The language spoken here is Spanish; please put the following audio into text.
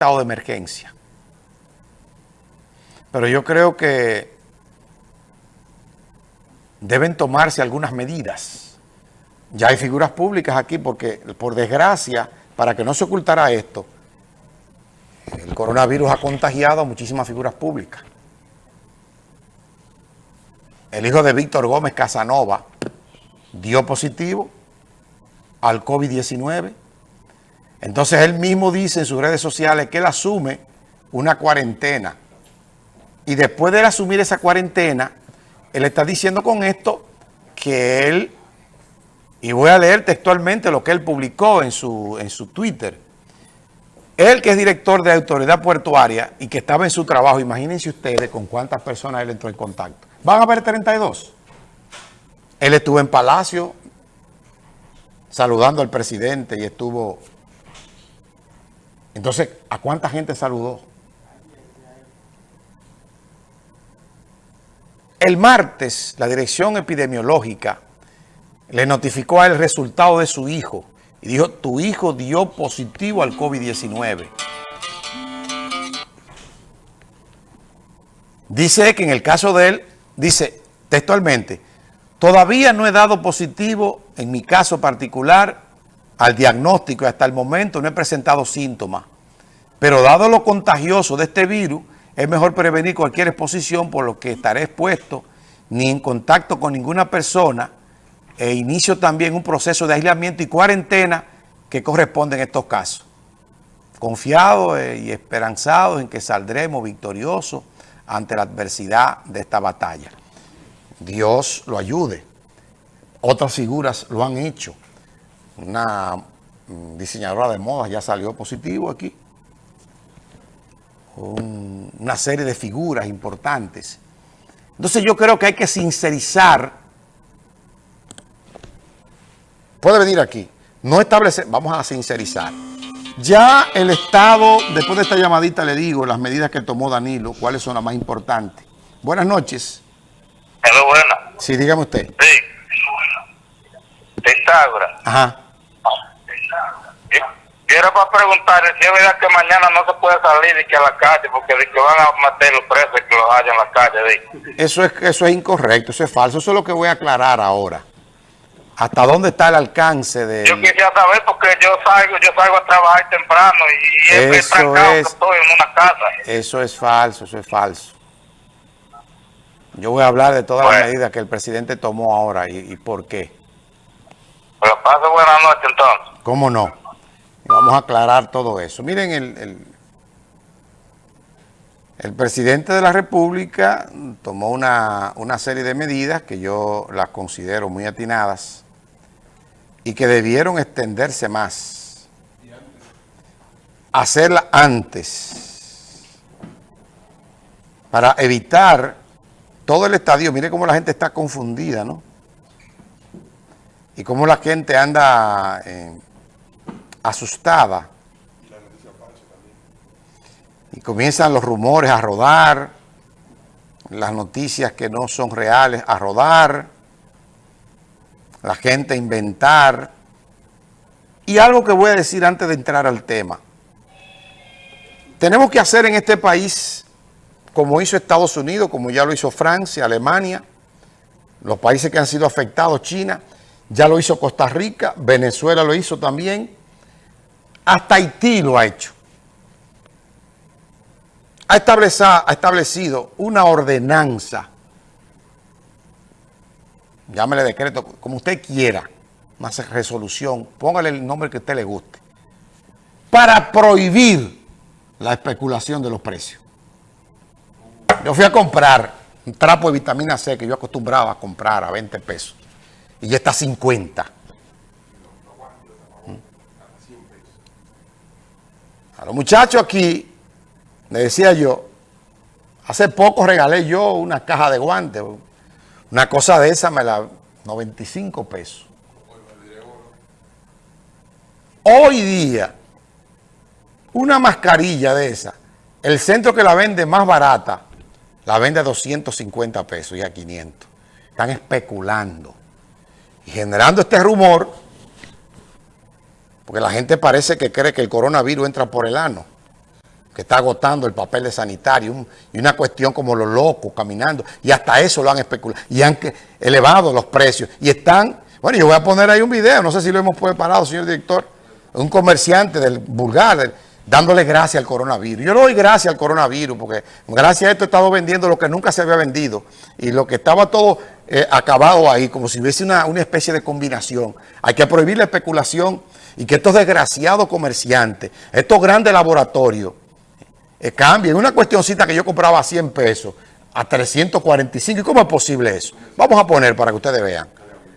estado de emergencia. Pero yo creo que deben tomarse algunas medidas. Ya hay figuras públicas aquí porque, por desgracia, para que no se ocultara esto, el coronavirus ha contagiado a muchísimas figuras públicas. El hijo de Víctor Gómez Casanova dio positivo al COVID-19 entonces él mismo dice en sus redes sociales que él asume una cuarentena. Y después de él asumir esa cuarentena, él está diciendo con esto que él, y voy a leer textualmente lo que él publicó en su, en su Twitter, él que es director de autoridad portuaria y que estaba en su trabajo, imagínense ustedes con cuántas personas él entró en contacto. ¿Van a haber 32? Él estuvo en Palacio saludando al presidente y estuvo entonces, ¿a cuánta gente saludó? El martes, la dirección epidemiológica le notificó el resultado de su hijo y dijo, tu hijo dio positivo al COVID-19. Dice que en el caso de él, dice textualmente, todavía no he dado positivo en mi caso particular al diagnóstico y hasta el momento no he presentado síntomas. Pero dado lo contagioso de este virus, es mejor prevenir cualquier exposición por lo que estaré expuesto ni en contacto con ninguna persona e inicio también un proceso de aislamiento y cuarentena que corresponde en estos casos. Confiado eh, y esperanzado en que saldremos victoriosos ante la adversidad de esta batalla. Dios lo ayude. Otras figuras lo han hecho una mm, diseñadora de modas ya salió positivo aquí. una serie de figuras importantes. Entonces yo creo que hay que sincerizar. Puede venir aquí. No establecer, vamos a sincerizar. Ya el Estado, después de esta llamadita le digo las medidas que tomó Danilo, cuáles son las más importantes. Buenas noches. Hello, buenas. Sí, dígame usted. Sí. Pitágoras. Ajá. Quiero para preguntar si es verdad que mañana no se puede salir y que a la calle porque de que van a meter los presos y que los hayan en la calle. Eso es, eso es incorrecto, eso es falso. Eso es lo que voy a aclarar ahora. ¿Hasta dónde está el alcance de...? Yo quisiera saber porque yo salgo yo salgo a trabajar temprano y, y es trancado es, estoy en una casa. Eso es falso, eso es falso. Yo voy a hablar de todas las medidas que el presidente tomó ahora y, y por qué. Pero pase buenas noches entonces. ¿Cómo no? Vamos a aclarar todo eso. Miren, el, el, presidente de la República tomó una, una, serie de medidas que yo las considero muy atinadas y que debieron extenderse más. Hacerla antes para evitar todo el estadio. Mire cómo la gente está confundida, ¿no? Y cómo la gente anda... Eh, asustada. Y comienzan los rumores a rodar, las noticias que no son reales a rodar, la gente a inventar. Y algo que voy a decir antes de entrar al tema. Tenemos que hacer en este país, como hizo Estados Unidos, como ya lo hizo Francia, Alemania, los países que han sido afectados, China, ya lo hizo Costa Rica, Venezuela lo hizo también, hasta Haití lo ha hecho. Ha establecido, una ordenanza, llámele decreto, como usted quiera, una resolución, póngale el nombre que a usted le guste, para prohibir la especulación de los precios. Yo fui a comprar un trapo de vitamina C que yo acostumbraba a comprar a 20 pesos y ya está a 50. Los muchachos aquí, le decía yo, hace poco regalé yo una caja de guantes, una cosa de esa me la... 95 pesos. Hoy día, una mascarilla de esa, el centro que la vende más barata, la vende a 250 pesos y a 500. Están especulando y generando este rumor porque la gente parece que cree que el coronavirus entra por el ano. que está agotando el papel de sanitario y una cuestión como los locos caminando y hasta eso lo han especulado y han elevado los precios y están, bueno yo voy a poner ahí un video, no sé si lo hemos preparado señor director, un comerciante del vulgar, dándole gracias al coronavirus. Yo le doy gracias al coronavirus porque gracias a esto he estado vendiendo lo que nunca se había vendido y lo que estaba todo eh, acabado ahí, como si hubiese una, una especie de combinación. Hay que prohibir la especulación y que estos desgraciados comerciantes, estos grandes laboratorios, eh, cambien. Una cuestioncita que yo compraba a 100 pesos a 345. ¿Y cómo es posible eso? Vamos a poner para que ustedes vean.